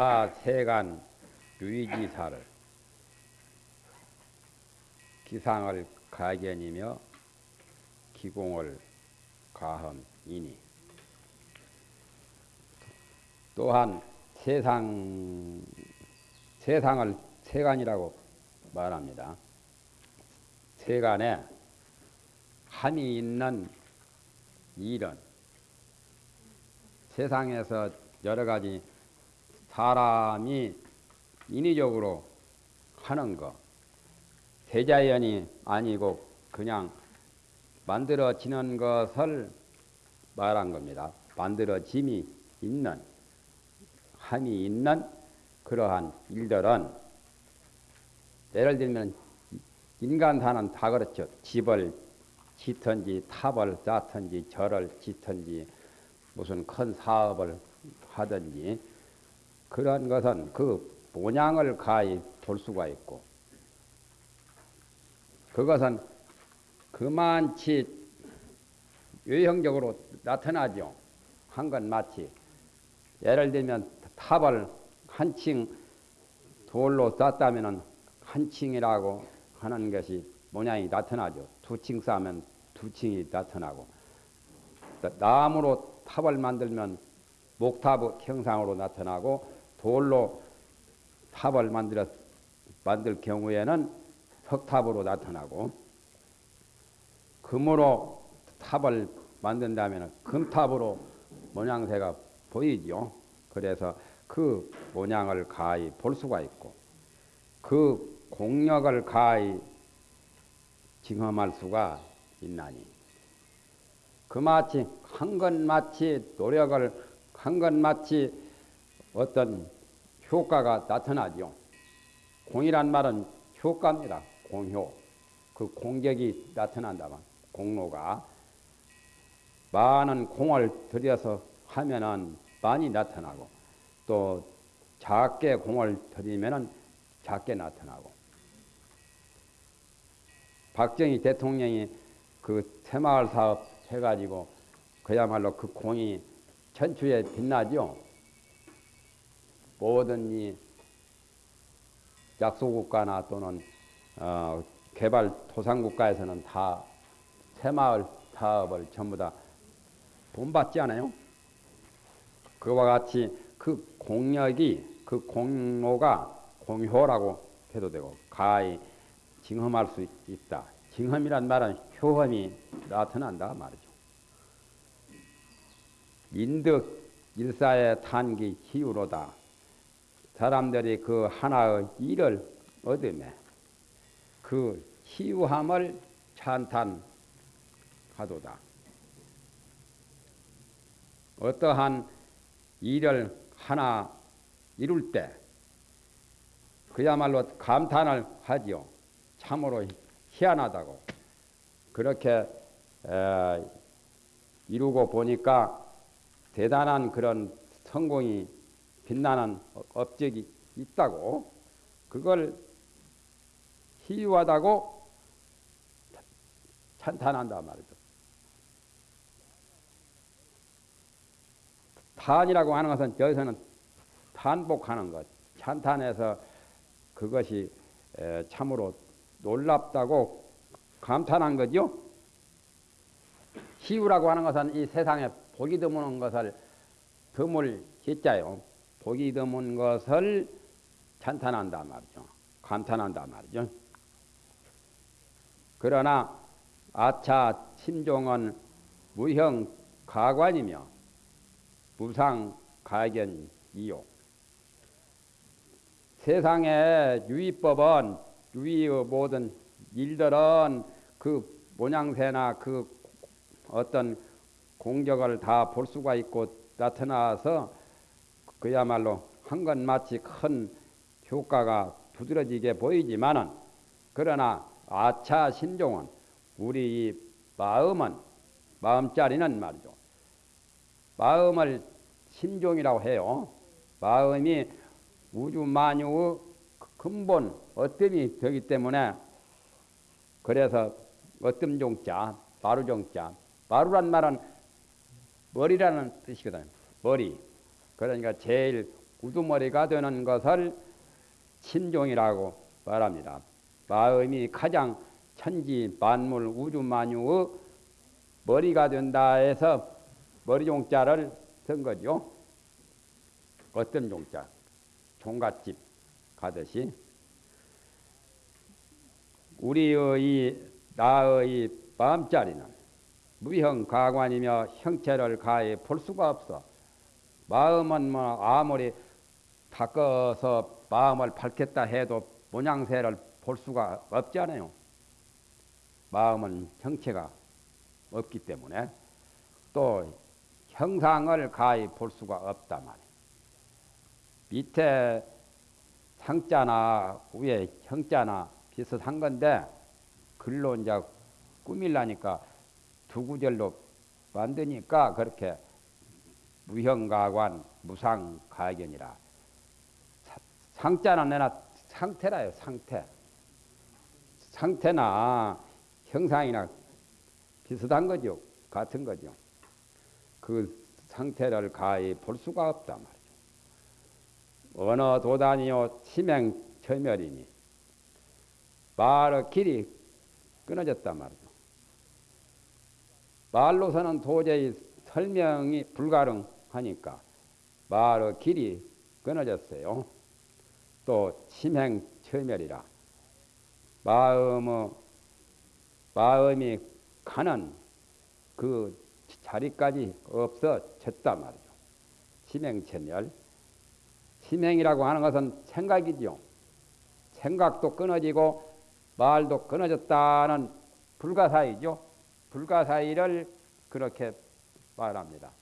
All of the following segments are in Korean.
아차 세간 유의지사를 기상을 가견이며 기공을 가험이니 또한 세상 세상을 세간이라고 말합니다. 세간에 함이 있는 일은 세상에서 여러 가지 사람이 인위적으로 하는 거, 대자연이 아니고 그냥 만들어지는 것을 말한 겁니다. 만들어짐이 있는, 함이 있는 그러한 일들은 예를 들면 인간 사는 다 그렇죠. 집을 짓든지 탑을 쌓든지 절을 짓든지 무슨 큰 사업을 하든지 그런 것은 그 모양을 가히 볼 수가 있고 그것은 그만치 외형적으로 나타나죠. 한 건 마치 예를 들면 탑을 한 층 돌로 쌓다면 한 층이라고 하는 것이 모양이 나타나죠. 두 층 쌓으면 두 층이 나타나고 나무로 탑을 만들면 목탑 형상으로 나타나고 돌로 탑을 만들어 만들 경우에는 석탑으로 나타나고 금으로 탑을 만든다면 금탑으로 모양새가 보이죠. 그래서 그 모양을 가히 볼 수가 있고 그 공력을 가히 증험할 수가 있나니 그마치 한건 마치 노력을 한건 마치 어떤 효과가 나타나죠. 공이란 말은 효과입니다. 공효. 그 공격이 나타난다면 공로가 많은 공을 들여서 하면은 많이 나타나고 또 작게 공을 들이면은 작게 나타나고 박정희 대통령이 그 새마을 사업 해가지고 그야말로 그 공이 천추에 빛나죠. 모든 이 약소국가나 또는 어, 개발 토상국가에서는 다 새마을 사업을 전부 다 본받지 않아요? 그와 같이 그 공력이 그 공로가 공효라고 해도 되고 가히 징험할 수 있다. 징험이란 말은 효험이 나타난다 말이죠. 인득 일사의 탄기 희우로다. 사람들이 그 하나의 일을 얻으매 그 희우함을 찬탄하도다. 어떠한 일을 하나 이룰 때 그야말로 감탄을 하지요. 참으로 희한하다고. 그렇게 에, 이루고 보니까 대단한 그런 성공이 빛나는 업적이 있다고 그걸 희유하다고 찬탄한다 말이죠. 탄이라고 하는 것은 여기서는 탄복하는 것, 찬탄해서 그것이 참으로 놀랍다고 감탄한 거죠. 희유라고 하는 것은 이 세상에 보기 드문 것을 드물 했자요. 보기 드문 것을 찬탄한다 말이죠. 감탄한다 말이죠. 그러나 아차 침종은 무형 가관이며 무상 가견이요. 세상의 유의법은 유의의 모든 일들은 그 모양새나 그 어떤 공격을 다 볼 수가 있고 나타나서 그야말로 한 건 마치 큰 효과가 두드러지게 보이지만은 그러나 아차 신종은 우리 마음은 마음자리는 말이죠. 마음을 신종이라고 해요. 마음이 우주 만유의 근본 어뜸이 되기 때문에 그래서 어뜸 종자, 마루 종자. 마루란 말은 머리라는 뜻이거든. 머리. 그러니까 제일 우두머리가 되는 것을 심종이라고 말합니다. 마음이 가장 천지 만물 우주 만유의 머리가 된다 해서 머리 종자를 쓴 거죠. 어떤 종자? 종갓집 가듯이 우리의 나의 마음자리는 무형 가관이며 형체를 가해 볼 수가 없어. 마음은 뭐 아무리 바꿔서 마음을 밝겠다 해도 모양새를 볼 수가 없잖아요. 마음은 형체가 없기 때문에 또 형상을 가히 볼 수가 없다 말이에요. 밑에 상자나 위에 형자나 비슷한 건데 글로 이제 꾸밀라니까 두 구절로 만드니까 그렇게 무형가관 무상가견이라. 상자는 내나 상태라요 상태. 상태나 형상이나 비슷한 거죠 같은 거죠. 그 상태를 가히 볼 수가 없다 말이죠. 어느 도단이요 치명 철멸이니. 말의 길이 끊어졌단 말이죠. 말로서는 도저히 설명이 불가능 하니까 말의 길이 끊어졌어요. 또 심행 처멸이라 마음의 마음이 가는 그 자리까지 없어졌단 말이죠. 심행처멸. 심행이라고 하는 것은 생각이죠. 생각도 끊어지고 말도 끊어졌다는 불가사의죠. 불가사의를 그렇게 말합니다.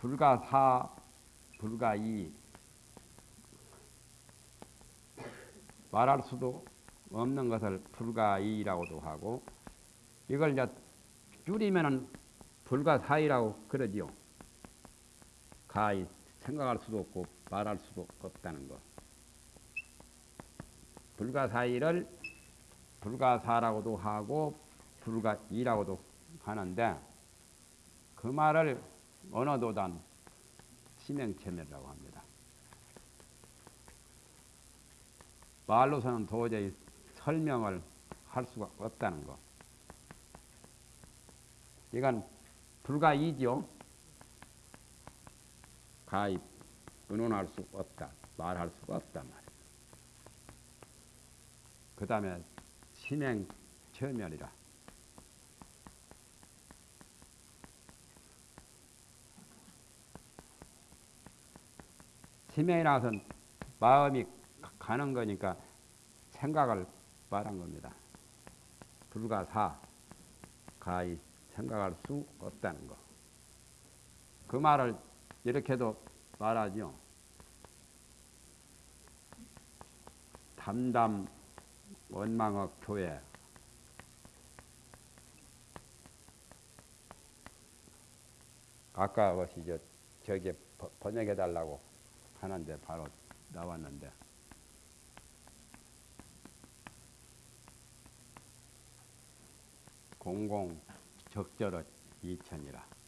불가 사, 불가 이 말할 수도 없는 것을 불가 이라고도 하고 이걸 이제 줄이면은 불가사의라고 그러지요. 가히 생각할 수도 없고 말할 수도 없다는 것. 불가사의를 불가 사라고도 하고 불가 이라고도 하는데 그 말을 언어도단 심행체멸이라고 합니다. 말로서는 도저히 설명을 할 수가 없다는 것. 이건 불가이죠. 가입, 의논할 수 없다. 말할 수가 없단 말이에요. 그 다음에 신행 처멸이라. 치명이라서 마음이 가는 거니까 생각을 말한 겁니다. 불가사, 가히 생각할 수 없다는 거. 그 말을 이렇게도 말하죠. 담담 원망의 교회 아까 것이 저 저기 번역해 달라고 하는데 바로 나왔는데. 공공 적절의 이천이라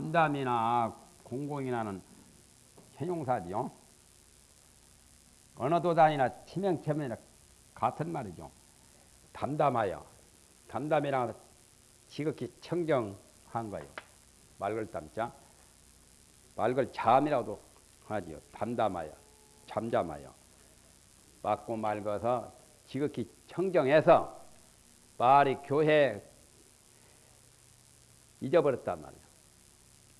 담담이나 공공이나는 형용사지요. 어느 도단이나 치명체면이나 같은 말이죠. 담담하여. 담담이라 지극히 청정한 거예요. 맑을 담자. 맑을 잠이라도 하지요. 담담하여. 잠잠하여. 맑고 맑아서 지극히 청정해서 말이 교회 잊어버렸단 말이에요.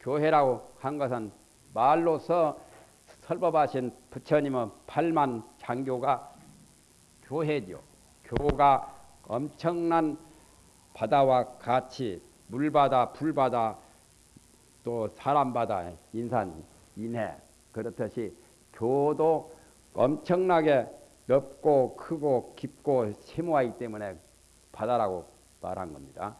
교회라고 한 것은 말로서 설법하신 부처님의 팔만 장교가 교회죠. 교가 엄청난 바다와 같이 물바다, 불바다, 또 사람바다, 인산, 인해 그렇듯이 교도 엄청나게 넓고 크고 깊고 심오하기 때문에 바다라고 말한 겁니다.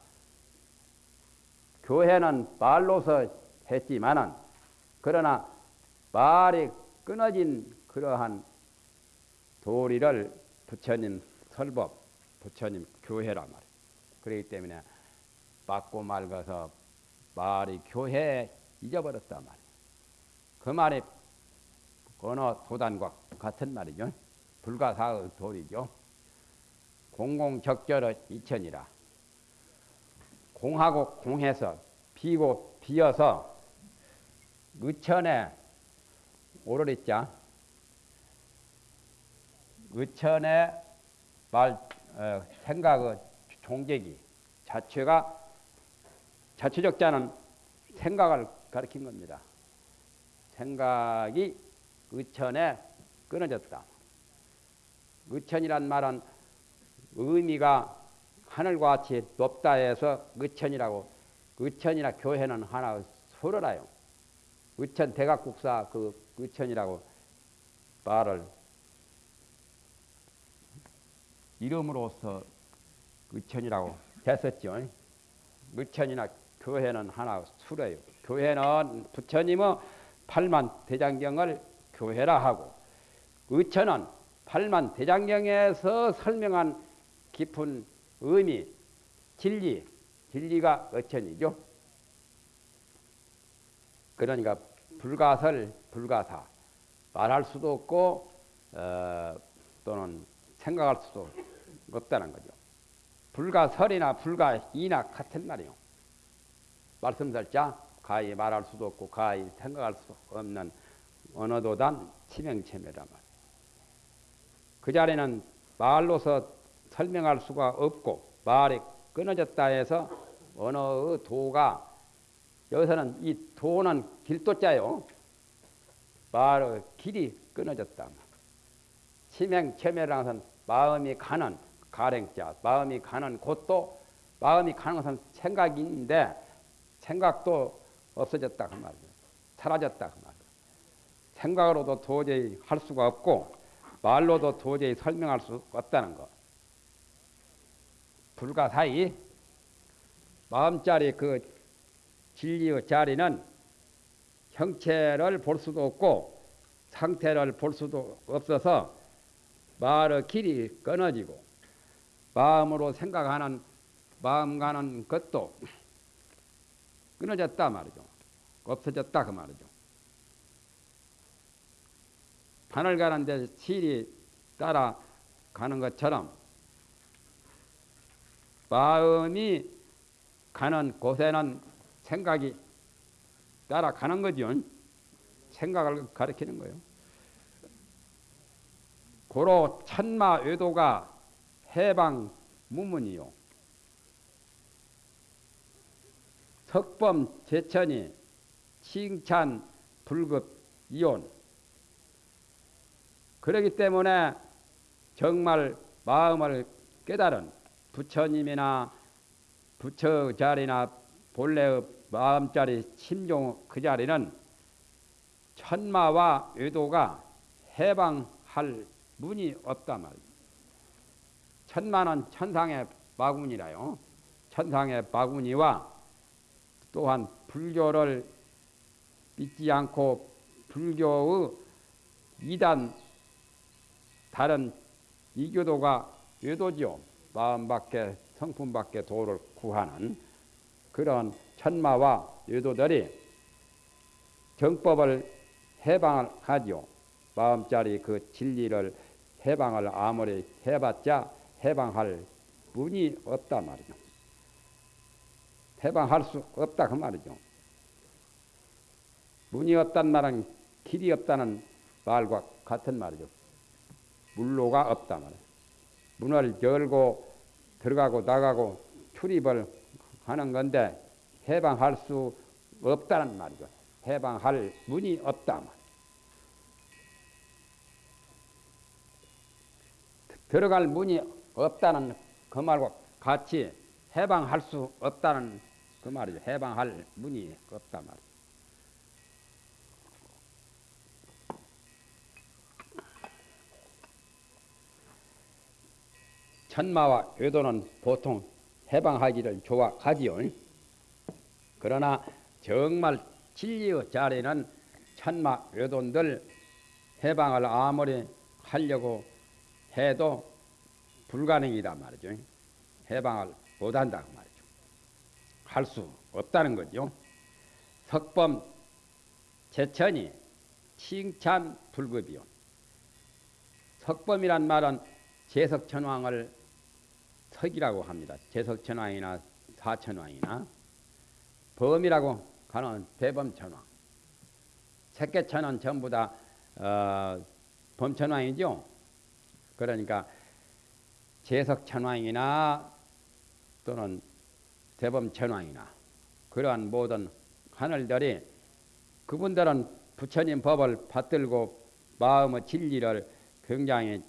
교회는 말로서 했지만은 그러나 말이 끊어진 그러한 도리를 부처님 설법, 부처님 교회란 말이에요. 그렇기 때문에 맞고 말고서 말이 교회에 잊어버렸단 말이에요. 그 말이 어느 도단과 같은 말이죠. 불가사의 도리죠. 공공적절의 이천이라. 공하고 공해서 비고 비어서 의천에 오르리자 의천의 말 어, 생각의 종객이 자체가 자체적자는 생각을 가리킨 겁니다. 생각이 의천에 끊어졌다. 의천이란 말은 의미가 하늘과 같이 높다 해서 의천이라고 의천이나 교회는 하나 서로라요. 의천 대각국사 그 의천이라고 말을 이름으로서 의천이라고 했었죠. 의천이나 교회는 하나 수래요. 교회는 부처님의 팔만 대장경을 교회라 하고 의천은 팔만 대장경에서 설명한 깊은 의미, 진리, 진리가 의천이죠. 그러니까 불가설, 불가사 말할 수도 없고 어, 또는 생각할 수도 없다는 거죠. 불가설이나 불가이나 같은 말이요. 말씀설자 가히 말할 수도 없고 가히 생각할 수 없는 언어도단 치명체매란 말. 그 자리는 말로서 설명할 수가 없고 말이 끊어졌다 해서 언어의 도가 여기서는 이 도는 길도자요. 말의 길이 끊어졌다. 치명체매라는 것은 마음이 가는 가랭자, 마음이 가는 곳도 마음이 가는 것은 생각인데 생각도 없어졌다 그 말이죠. 사라졌다 그 말이죠. 생각으로도 도저히 할 수가 없고 말로도 도저히 설명할 수 없다는 것. 불가사의 마음자리 그 진리의 자리는 형체를 볼 수도 없고 상태를 볼 수도 없어서 말의 길이 끊어지고 마음으로 생각하는 마음 가는 것도 끊어졌다 말이죠. 없어졌다 그 말이죠. 바늘 가는 데 실이 따라 가는 것처럼 마음이 가는 곳에는 생각이 따라가는 거죠. 생각을 가리키는 거예요. 고로 천마 외도가 해방 무문이요. 석범 제천이 칭찬 불급 이온. 그러기 때문에 정말 마음을 깨달은 부처님이나 부처 자리나 본래의 마음자리 심종 그 자리는 천마와 외도가 해방할 문이 없다 말이야. 천마는 천상의 마군이라요. 천상의 마군이와 또한 불교를 믿지 않고 불교의 이단 다른 이교도가 외도지요. 마음밖에 성품밖에 도를 구하는 그런 천마와 외도들이 정법을 해방을 하죠. 마음자리 그 진리를 해방을 아무리 해봤자 해방할 문이 없다 말이죠. 해방할 수 없다 그 말이죠. 문이 없단 말은 길이 없다는 말과 같은 말이죠. 물로가 없다 말이에요. 문을 열고 들어가고 나가고 출입을 하는 건데 해방할 수 없다는 말이죠. 해방할 문이 없다 말. 들어갈 문이 없다는 그 말과 같이 해방할 수 없다는 그 말이죠. 해방할 문이 없다 말이죠. 천마와 외도는 보통 해방하기를 좋아하지요. 그러나 정말 진리의 자리는 천마 외도들 해방을 아무리 하려고 해도 불가능이다 말이죠. 해방을 못한다 말이죠. 할 수 없다는 거죠. 석범 제천이 칭찬 불급이요. 석범이란 말은 제석천왕을 석이라고 합니다. 제석천왕이나 사천왕이나 범이라고 가는 대범천왕. 색계천은 전부 다 어, 범천왕이죠. 그러니까 제석천왕이나 또는 대범천왕이나 그러한 모든 하늘들이 그분들은 부처님 법을 받들고 마음의 진리를 굉장히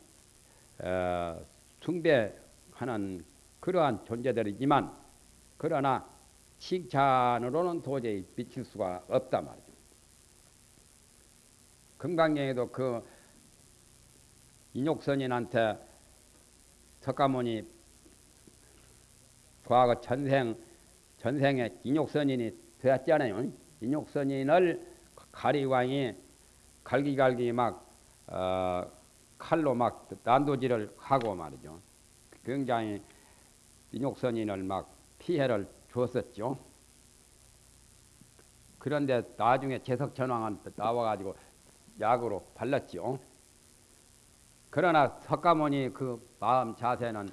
어, 숭배하는 그러한 존재들이지만 그러나 칭찬으로는 도저히 미칠 수가 없다 말이죠. 금강경에도 그 인욕선인한테 석가모니 과거 전생 전생에 인욕선인이 되었잖아요. 인욕선인을 가리왕이 갈기갈기 막 어, 칼로 막 난도질을 하고 말이죠. 굉장히 인욕선인을 막 피해를 줬었죠. 그런데 나중에 제석천왕한테 나와가지고 약으로 발랐죠. 그러나 석가모니 그 마음 자세는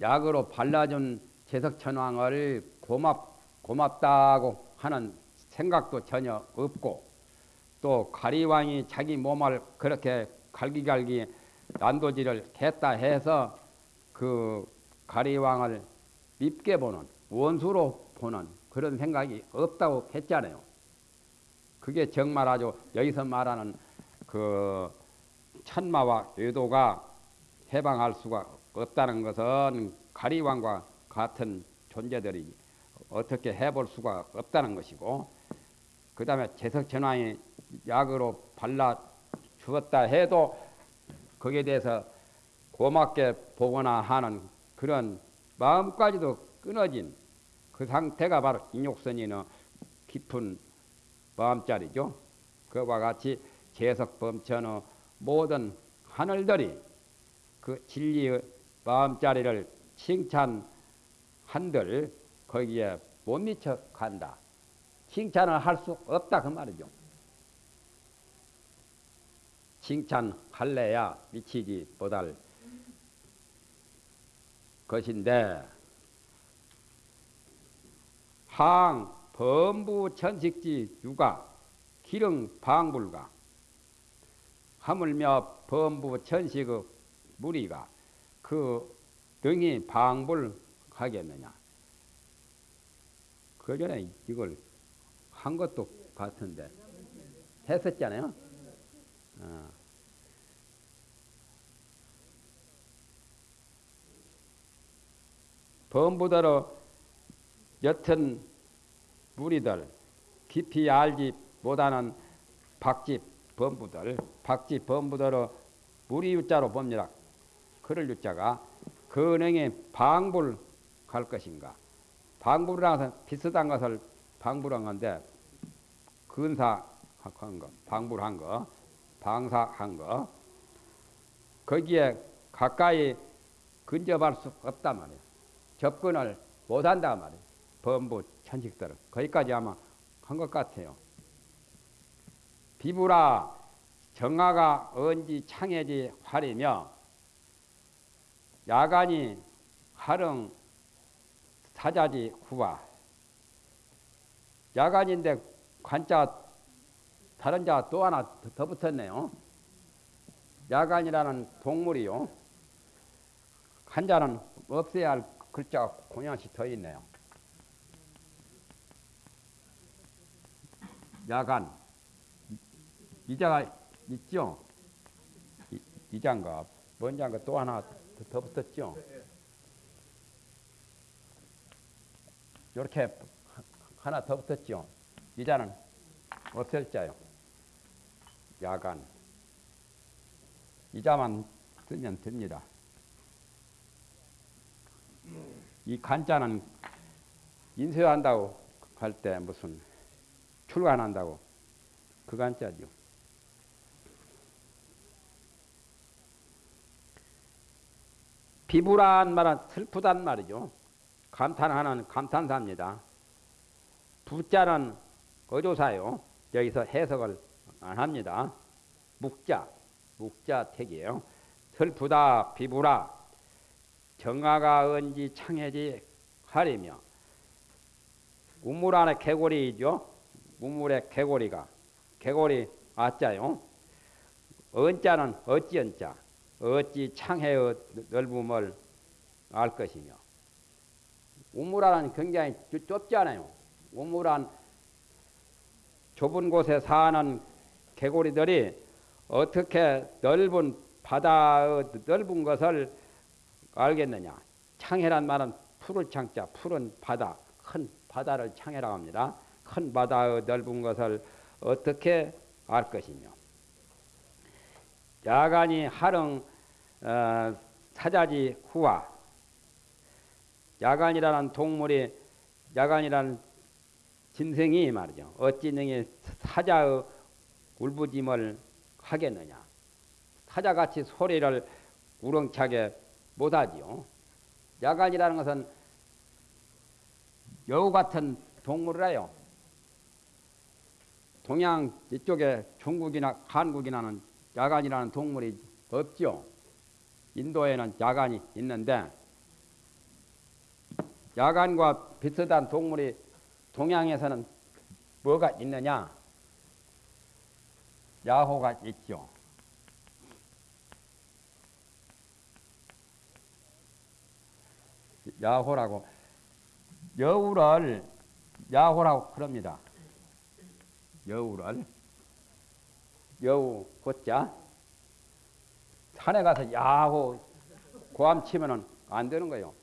약으로 발라준 제석천왕을 고맙, 고맙다고 하는 생각도 전혀 없고 또 가리왕이 자기 몸을 그렇게 갈기갈기 난도질을 했다 해서 그 가리왕을 밉게 보는 원수로 보는 그런 생각이 없다고 했잖아요. 그게 정말 아주 여기서 말하는 그 천마와 외도가 해방할 수가 없다는 것은 가리왕과 같은 존재들이 어떻게 해볼 수가 없다는 것이고 그 다음에 제석천왕이 약으로 발라 주었다 해도 거기에 대해서 고맙게 보거나 하는 그런 마음까지도 끊어진 그 상태가 바로 인욕선이의 깊은 마음자리죠. 그와 같이 제석범천의 모든 하늘들이 그 진리의 마음자리를 칭찬한들 거기에 못 미쳐 간다. 칭찬을 할 수 없다 그 말이죠. 칭찬할래야 미치지 못할 것인데 항 범부 천식지 유가 기릉 방불가 하물며 범부 천식의 무리가 그 등이 방불하겠느냐 그 전에 이걸 한 것도 같은데 했었잖아요. 어. 범부대로 옅은 무리들 깊이 알지 못하는 박집 범부들 박집 범부대로 무리 유자로 봅니다. 그럴 유자가 근행에 방불 갈 것인가 방불이라서 비슷한 것을 방불한 건데 근사한 거 방불한 거 방사한 거 거기에 가까이 근접할 수 없단 말이에요. 접근을 못한다 말이에요. 범부 천식들은 거기까지 아마 한 것 같아요. 비부라 정화가 언지 창해지 활이며 야간이 활흥 사자지 후와 야간인데 관자 다른 자 또 하나 더 붙었네요. 야간이라는 동물이요. 한자는 없애야 할 글자가 공양씩 더 있네요. 야간 이자가 있죠. 이, 이자인가 뭔 자인가 또 하나 더, 더 붙었죠. 이렇게 하나 더 붙었죠. 이자는 없을 자요. 야간. 이자만 쓰면 됩니다. 이 간자는 인쇄한다고 할 때 무슨 출간한다고 그 간자죠. 비부란 말은 슬프단 말이죠. 감탄하는 감탄사입니다. 부자는 어조사요. 여기서 해석을 안 합니다. 묵자, 묵자 택이에요. 슬프다, 비부라, 정화가 언지 창해지 하리며 우물 안에 개고리죠. 우물에 개고리가 개고리 아자요. 언자는 어찌 언자 어찌 창해의 넓음을 알 것이며 우물안은 굉장히 좁잖아요. 우물안 좁은 곳에 사는 개구리들이 어떻게 넓은 바다의 넓은 것을 알겠느냐? 창해란 말은 푸를 창자, 푸른 바다, 큰 바다를 창해라고 합니다. 큰 바다의 넓은 것을 어떻게 알 것이며 야간이 하릉 어, 사자지 후와 야간이라는 동물이 야간이라는 짐승이 말이죠. 어찌 능히 사자의 울부짐을 하겠느냐. 사자같이 소리를 우렁차게 못하지요. 야간이라는 것은 여우 같은 동물이라요. 동양 이쪽에 중국이나 한국이나는 야간이라는 동물이 없죠. 인도에는 야간이 있는데 야간과 비슷한 동물이 동양에서는 뭐가 있느냐? 야호가 있죠. 야호라고 여우를 야호라고 그럽니다. 여우를 여우 곧자 산에 가서 야호 고함 치면은 안 되는 거예요.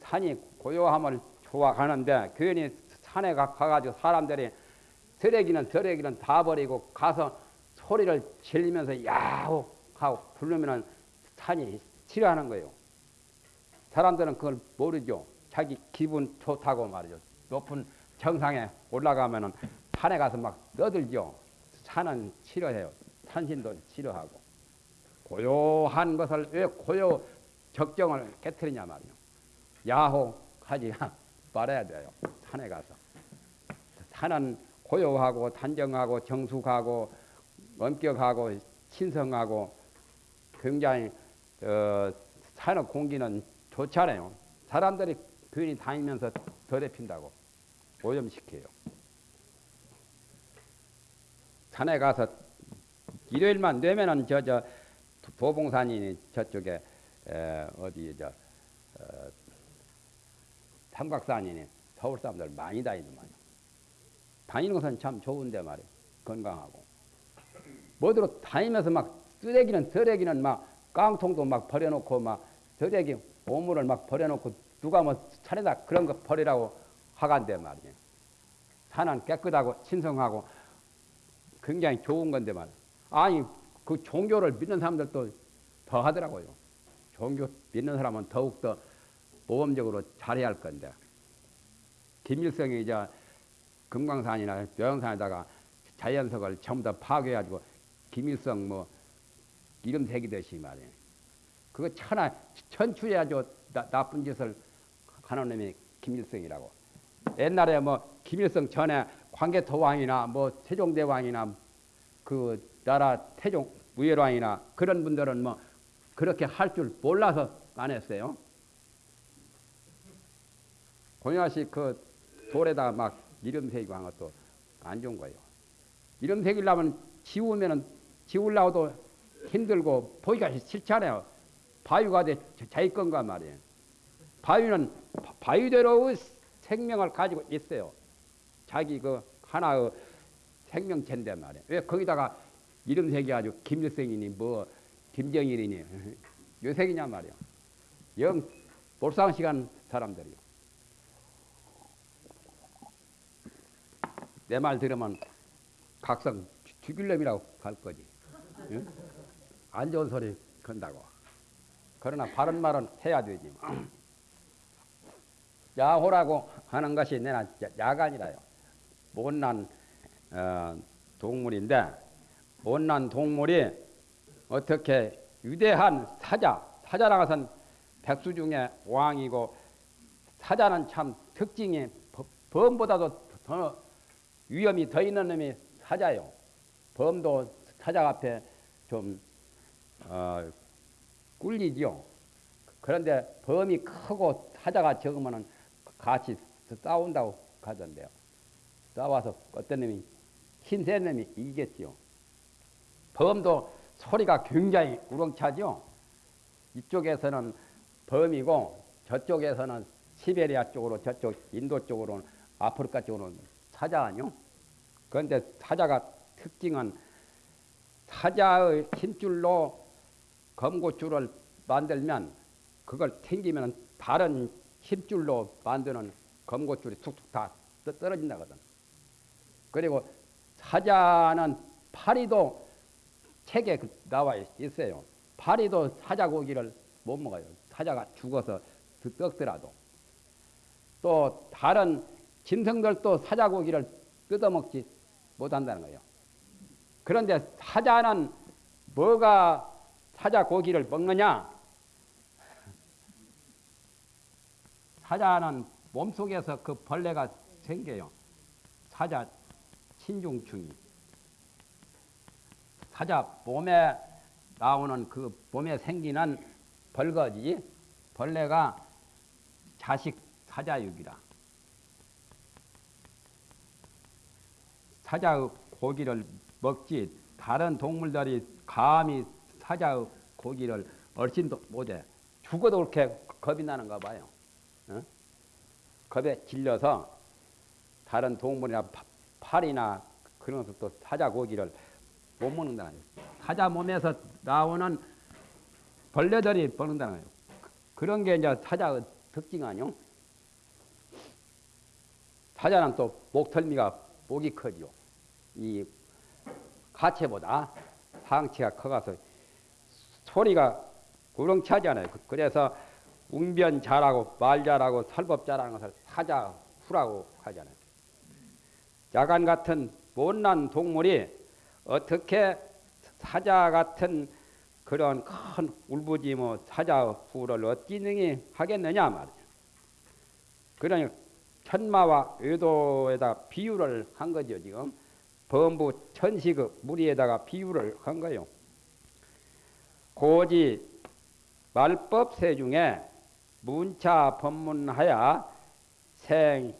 산이 고요함을 좋아하는데 괜히 산에 가, 가지고 사람들이 쓰레기는 쓰레기는 다 버리고 가서 소리를 질리면서 야호 하고 부르면은 산이 싫어하는 거예요. 사람들은 그걸 모르죠. 자기 기분 좋다고 말이죠. 높은 정상에 올라가면은 산에 가서 막 떠들죠. 산은 싫어해요. 산신도 싫어하고. 고요한 것을 왜 고요 적정을 깨뜨리냐 말이요. 야호하지 말아야 돼요. 산에 가서. 산은 고요하고 단정하고 정숙하고 엄격하고 신성하고 굉장히 어, 산의 공기는 좋잖아요. 사람들이 괜히 다니면서 더럽힌다고 오염시켜요. 산에 가서 일요일만 되면은 저 저 도봉산이 저쪽에 에, 어디 저 어, 삼각산이니 서울 사람들 많이 다니더만요. 다니는 것은 참 좋은데 말이에요. 건강하고. 뭐대로 다니면서 막 쓰레기는 쓰레기는 막 깡통도 막 버려놓고 막 쓰레기 오물을 막 버려놓고 누가 뭐 차례다 그런 거 버리라고 하간대 말이에요. 산은 깨끗하고 신성하고 굉장히 좋은 건데 말. 아니 그 종교를 믿는 사람들도 더 하더라고요. 종교 믿는 사람은 더욱 더 모범적으로 잘해야 할 건데. 김일성이 이제 금강산이나 묘양산에다가 자연석을 전부 다 파괴해가지고 김일성 뭐 이름 새기듯이 말이에요. 그거 천하 아주 나, 나쁜 짓을 하는 놈이 김일성이라고. 옛날에 뭐 김일성 전에 광개토 왕이나 뭐 세종대 왕이나 그 나라 태종 우열왕이나 그런 분들은 뭐 그렇게 할 줄 몰라서 안 했어요. 공야씨 그 돌에다가 막 이름 새기고 한 것도 안 좋은 거예요. 이름 새기려면 지우면은 지우려고도 힘들고 보기가 싫잖아요. 바위가 돼 자기 건가 말이에요. 바위는 바위대로 생명을 가지고 있어요. 자기 그 하나의 생명체인데 말이에요. 왜 거기다가 이름 새겨가지고 김일성이니 뭐 김정일이니 요새기냐 말이에요. 영 몰상 시간 사람들이요. 내 말 들으면 각성 죽일 놈이라고 할 거지. 응? 안 좋은 소리 건다고. 그러나 바른 말은 해야 되지. 야호라고 하는 것이 내나 야간이라요. 못난 어, 동물인데 못난 동물이 어떻게 위대한 사자, 사자라는 것은 백수 중에 왕이고 사자는 참 특징이 범보다도 더 위험이 더 있는 놈이 사자요. 범도 사자 앞에 좀 어, 꿀리지요. 그런데 범이 크고 사자가 적으면 같이 싸운다고 하던데요. 싸워서 어떤 놈이 힘센 놈이 이기겠지요. 범도 소리가 굉장히 우렁차죠. 이쪽에서는 범이고 저쪽에서는 시베리아 쪽으로 저쪽 인도 쪽으로는 아프리카 쪽으로는 사자 아니요? 그런데 사자가 특징은 사자의 힘줄로 검고줄을 만들면 그걸 튕기면 다른 힘줄로 만드는 검고줄이 툭툭 다 떨어진다거든. 그리고 사자는 파리도 책에 그 나와 있어요. 파리도 사자 고기를 못 먹어요. 사자가 죽어서 썩더라도. 또 다른 짐승들도 사자 고기를 뜯어먹지 못한다는 거예요. 그런데 사자는 뭐가 사자 고기를 먹느냐? 사자는 몸속에서 그 벌레가 생겨요. 사자 신중충이. 사자 몸에 나오는 그 몸에 생기는 벌거지 벌레가 자식 사자육이라. 사자의 고기를 먹지 다른 동물들이 감히 사자의 고기를 얼씬도 못해. 죽어도 그렇게 겁이 나는가 봐요. 어? 겁에 질려서 다른 동물이나 파리나 그런 것도 사자 고기를 못 먹는다. 사자 몸에서 나오는 벌레들이 먹는다는 거예요. 그런 게 이제 사자의 특징 아니요? 사자는 또 목털미가 목이 커지요. 이 가채보다 상체가 커가서 소리가 구렁차잖아요. 그래서 웅변 잘하고 말 잘하고 설법 잘하는 것을 사자 후라고 하잖아요. 야간 같은 못난 동물이 어떻게 사자 같은 그런 큰 울부짖어 사자 후를 어찌 능히 하겠느냐 말이에요. 그러니 천마와 의도에다 비유를 한 거죠 지금. 범부 천식의 무리에다가 비유를 한 거요. 고지 말법세 중에 문차 법문하야 생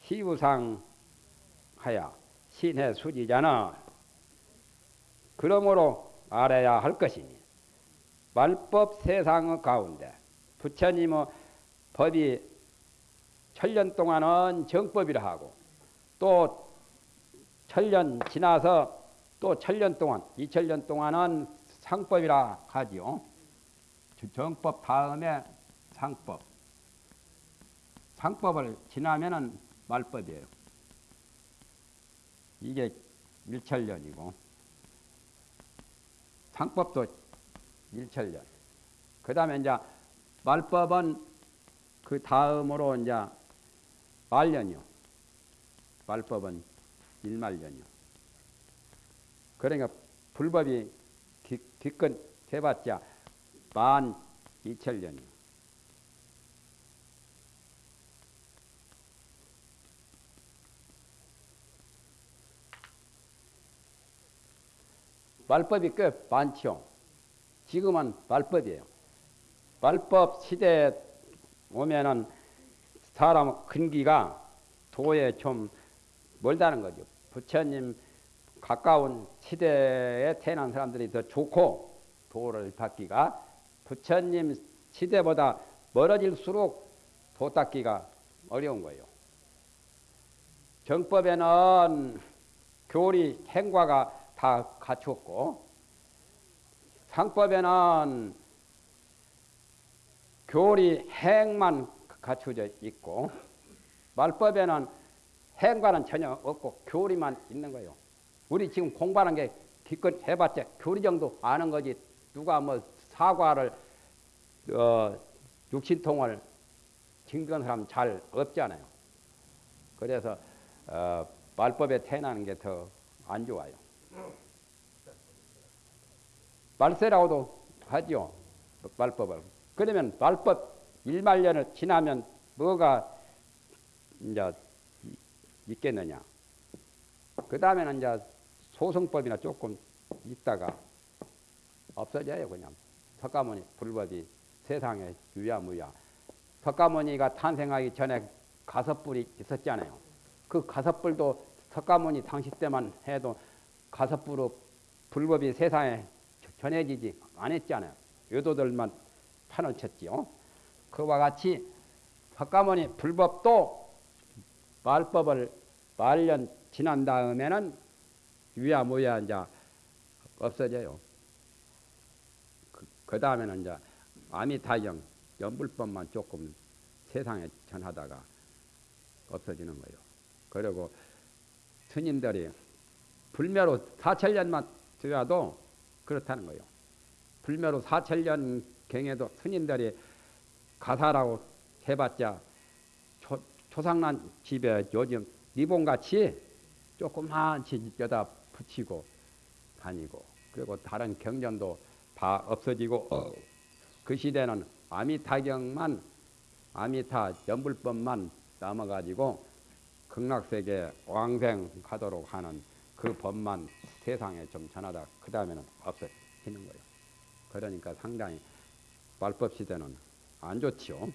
희우상 하야 신의 수지잖아. 그러므로 알아야 할 것이니 말법 세상의 가운데 부처님의 법이 천년 동안은 정법이라 하고 또 천년 지나서 또 천년 동안 이천년 동안은 상법이라 하지요. 정법 다음에 상법. 상법을 지나면은 말법이에요. 이게 일천년이고 상법도 일천년. 그 다음에 이제 말법은 그 다음으로 이제 말년이요. 말법은 일말년이요. 그러니까 불법이 기껏 해봤자 만 이천년이요. 말법이 꽤 많죠. 지금은 말법이에요. 말법 시대에 오면은 사람 근기가 도에 좀 멀다는 거죠. 부처님 가까운 시대에 태어난 사람들이 더 좋고 도를 닦기가 부처님 시대보다 멀어질수록 도 닦기가 어려운 거예요. 정법에는 교리 행과가 다 갖췄고 상법에는 교리 행만 갖춰져 있고 말법에는 행과는 전혀 없고 교리만 있는 거예요. 우리 지금 공부하는 게 기껏 해봤자 교리 정도 아는 거지 누가 뭐 사과를 어, 육신통을 증거한 사람 잘 없잖아요. 그래서 어, 말법에 태어나는 게 더 안 좋아요. 말세라고도 하죠. 말법을. 그러면 말법 1만 년을 지나면 뭐가 이제 있겠느냐. 그 다음에는 이제 소송법이나 조금 있다가 없어져요, 그냥. 석가모니 불법이 세상에 유야무야. 석가모니가 탄생하기 전에 가섭불이 있었잖아요. 그 가섭불도 석가모니 당시 때만 해도 가섭불로 불법이 세상에 전해지지 않았잖아요. 요도들만 판을 쳤지요. 그와 같이 석가모니 불법도 말법을 말년 지난 다음에는 유야 무야 이제 없어져요. 그, 그 다음에는 이제 아미타경 연불법만 조금 세상에 전하다가 없어지는 거예요. 그리고 스님들이 불매로 사천년만 되어도 그렇다는 거예요. 불매로 사천년 경에도 스님들이 가사라고 해봤자 초, 초상난 집에 요즘 리본같이 조그만 여다 붙이고 다니고 그리고 다른 경전도 다 없어지고 어. 그 시대는 아미타경만 아미타 연불법만 남아가지고 극락세계 왕생하도록 하는 그 법만 세상에 좀 전하다 그 다음에는 없어지는 거예요. 그러니까 상당히 말법 시대는 안 좋지요.